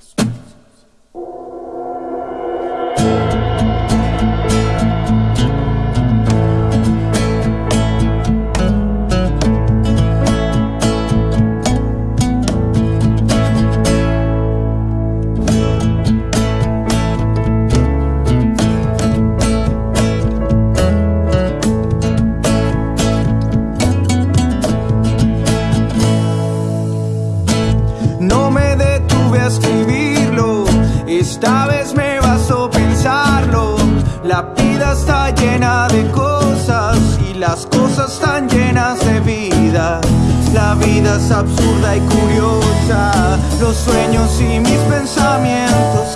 Christmas. Esta vez me bastó pensarlo. La vida está llena de cosas y las cosas están llenas de vida. La vida es absurda y curiosa, los sueños y mis pensamientos,